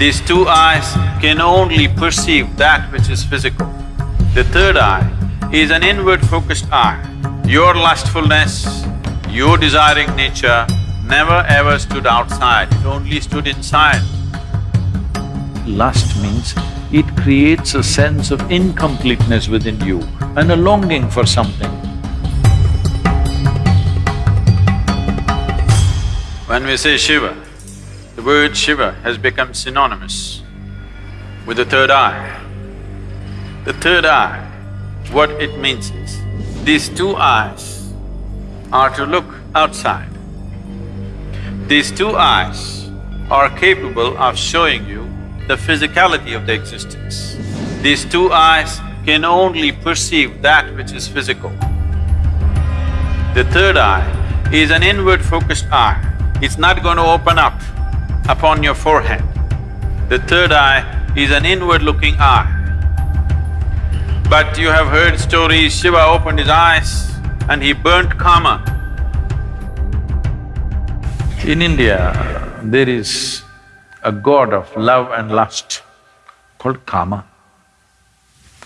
These two eyes can only perceive that which is physical. The third eye is an inward-focused eye. Your lustfulness, your desiring nature never ever stood outside, it only stood inside. Lust means it creates a sense of incompleteness within you and a longing for something. When we say Shiva, the word Shiva has become synonymous with the third eye. The third eye, what it means is, these two eyes are to look outside. These two eyes are capable of showing you the physicality of the existence. These two eyes can only perceive that which is physical. The third eye is an inward-focused eye. It's not going to open up upon your forehead. The third eye is an inward-looking eye. But you have heard stories, Shiva opened his eyes and he burnt Kama. In India, there is a god of love and lust called Kama.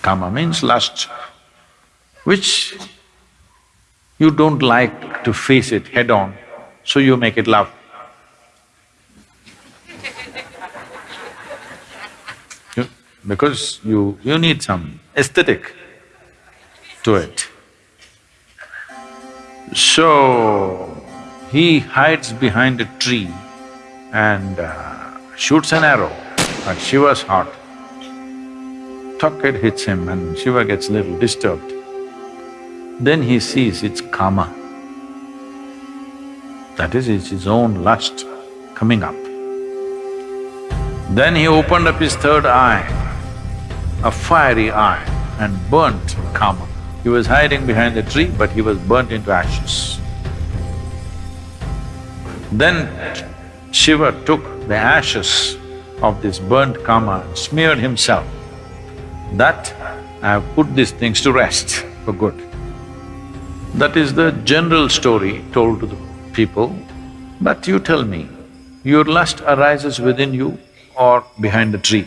Kama means lust, which you don't like to face it head-on, so you make it love. Because you… you need some aesthetic to it. So, he hides behind a tree and uh, shoots an arrow at Shiva's heart. Tuck it hits him and Shiva gets a little disturbed. Then he sees it's Kama. That is, it's his own lust coming up. Then he opened up his third eye, a fiery eye, and burnt Kama. He was hiding behind the tree, but he was burnt into ashes. Then Shiva took the ashes of this burnt Kama and smeared himself. That I have put these things to rest for good. That is the general story told to the people. But you tell me, your lust arises within you or behind the tree?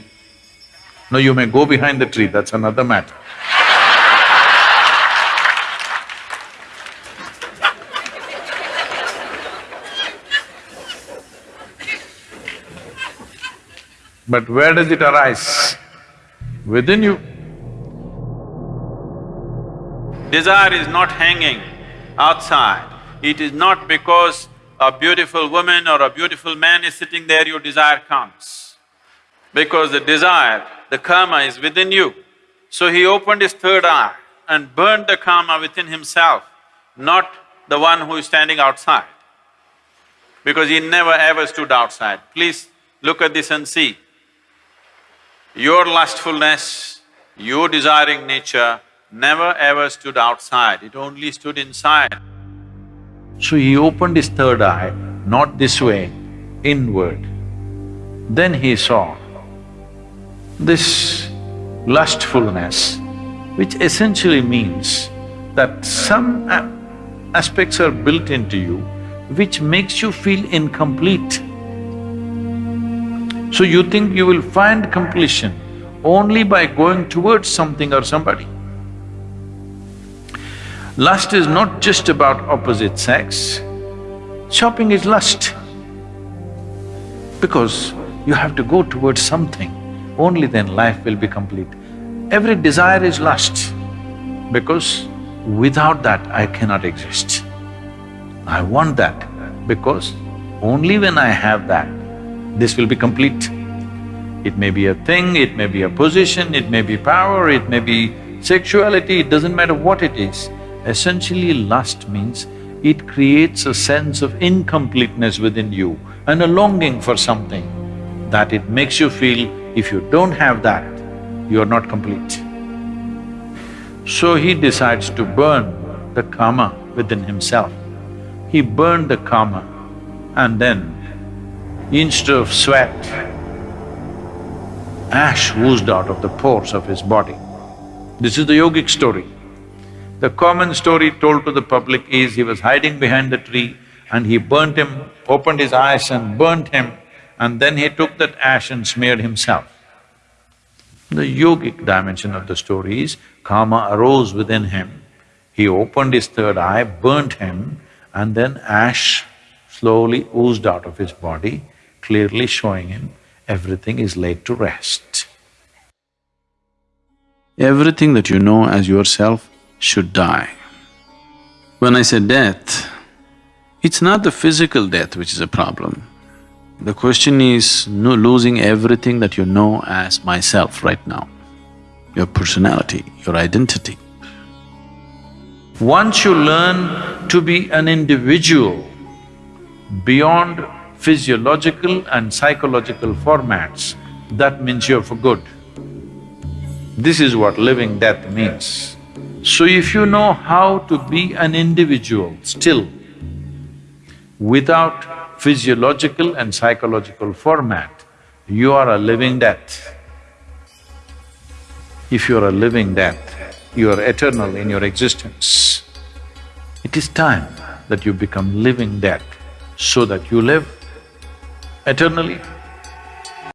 No, you may go behind the tree, that's another matter. But where does it arise? Within you. Desire is not hanging outside. It is not because a beautiful woman or a beautiful man is sitting there, your desire comes. Because the desire, the Kama is within you. So he opened his third eye and burned the Kama within himself, not the one who is standing outside. Because he never ever stood outside. Please look at this and see. Your lustfulness, your desiring nature never ever stood outside, it only stood inside. So he opened his third eye, not this way, inward. Then he saw this lustfulness, which essentially means that some aspects are built into you which makes you feel incomplete. So you think you will find completion only by going towards something or somebody. Lust is not just about opposite sex, shopping is lust. Because you have to go towards something, only then life will be complete. Every desire is lust, because without that I cannot exist. I want that, because only when I have that, this will be complete. It may be a thing, it may be a position, it may be power, it may be sexuality, it doesn't matter what it is. Essentially, lust means it creates a sense of incompleteness within you and a longing for something that it makes you feel if you don't have that, you are not complete. So he decides to burn the Kama within himself. He burned the Kama and then instead of sweat, ash oozed out of the pores of his body. This is the yogic story. The common story told to the public is he was hiding behind the tree and he burnt him, opened his eyes and burnt him and then he took that ash and smeared himself. The yogic dimension of the story is Kama arose within him, he opened his third eye, burnt him, and then ash slowly oozed out of his body, clearly showing him everything is laid to rest. Everything that you know as yourself should die. When I say death, it's not the physical death which is a problem. The question is no losing everything that you know as myself right now, your personality, your identity. Once you learn to be an individual beyond physiological and psychological formats, that means you're for good. This is what living death means. So if you know how to be an individual still, without physiological and psychological format, you are a living death. If you are a living death, you are eternal in your existence. It is time that you become living death so that you live eternally